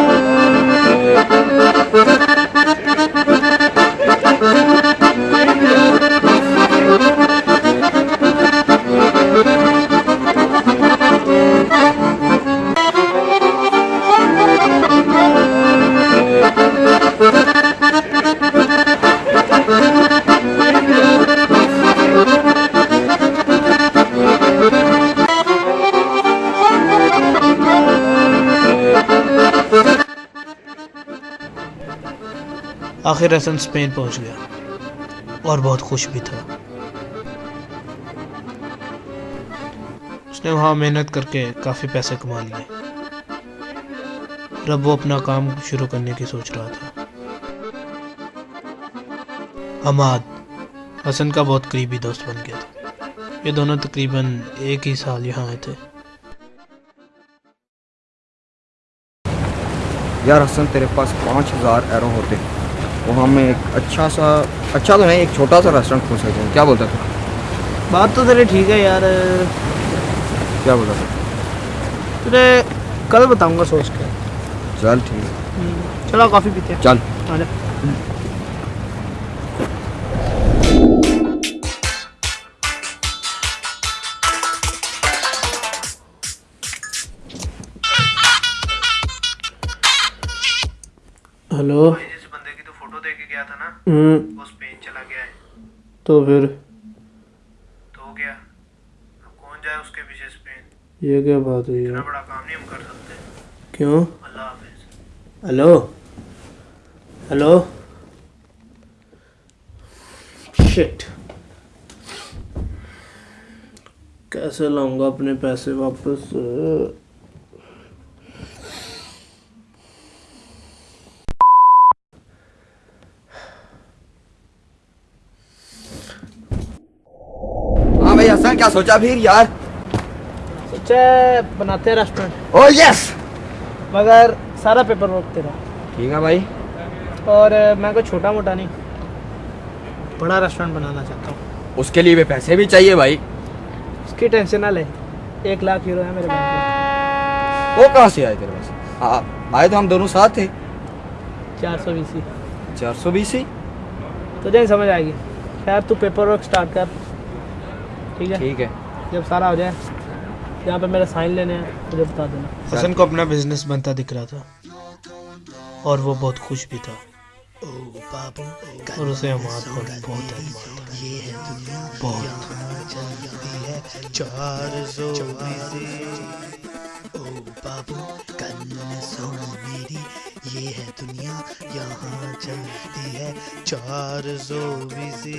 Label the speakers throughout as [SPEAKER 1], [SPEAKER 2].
[SPEAKER 1] Thank you. आखिर Hasan Spain पहुँच गया और बहुत खुश भी था। उसने वहाँ मेहनत करके काफ़ी पैसे कमा लिए। और अब वो अपना काम शुरू करने की सोच रहा था। हमाद हसन का बहुत करीबी दोस्त बन गया था। ये दोनों तकरीबन एक ही साल यहाँ आए थे।
[SPEAKER 2] यार हसन, तेरे पास पाँच हज़ार एरो होते। तो हम एक अच्छा सा अच्छा तो नहीं एक छोटा सा रेस्टोरेंट खोल सकते हैं। क्या बोलता था
[SPEAKER 1] बात तो तेरे ठीक है यार।
[SPEAKER 2] क्या बोलता था
[SPEAKER 1] तेरे कल बताऊँगा सोच के।
[SPEAKER 2] चल ठीक है।
[SPEAKER 1] चलो कॉफ़ी पीते हैं।
[SPEAKER 2] चल।
[SPEAKER 1] हेलो
[SPEAKER 3] जिस बंदे की तो फ़ोटो दे के गया था ना
[SPEAKER 1] हम्म,
[SPEAKER 3] वो स्पेन चला गया है।
[SPEAKER 1] तो फिर?
[SPEAKER 3] तो गया। अब कौन जाए उसके पीछे स्पेन
[SPEAKER 1] ये क्या बात हुई
[SPEAKER 3] इतना
[SPEAKER 1] है
[SPEAKER 3] बड़ा काम नहीं हम कर सकते।
[SPEAKER 1] क्यों?
[SPEAKER 3] अल्लाह हाफिज।
[SPEAKER 1] हेलो? हेलो? शिट कैसे लाऊँगा अपने पैसे वापस?
[SPEAKER 2] भाई हसन क्या सोचा फिर यार?
[SPEAKER 1] सोचा बनाते हैं रेस्टोरेंट
[SPEAKER 2] ओ यस
[SPEAKER 1] मगर सारा पेपर वर्क तेरा।
[SPEAKER 2] ठीक है भाई।
[SPEAKER 1] और मैं कोई छोटा मोटा नहीं। बड़ा रेस्टोरेंट बनाना चाहता हूँ।
[SPEAKER 2] उसके लिए भी पैसे भी चाहिए भाई।
[SPEAKER 1] उसकी टेंशन ना ले। एक लाख यूरो है मेरे बैंक
[SPEAKER 2] वो कहाँ से आए तेरे पास? आए तो हम दोनों साथ थे।
[SPEAKER 1] चार सौ बीसी।
[SPEAKER 2] चार सौ बीस
[SPEAKER 1] तुझे नहीं समझ आएगी। खैर तू पेपर वर्क स्टार्ट कर। ठीक है?
[SPEAKER 2] ठीक है।
[SPEAKER 1] जब सारा हो जाए यहाँ पे मेरे साइन लेने हैं मुझे बता देना।
[SPEAKER 3] हसन को अपना बिज़नेस बनता दिख रहा था
[SPEAKER 1] और वो बहुत खुश भी था। और उसे बहुत बहुत
[SPEAKER 4] चार सौ ओ बाबू कन्न सुन मेरी ये है दुनिया यहाँ चलती है चार सौ बीसी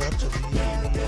[SPEAKER 4] 420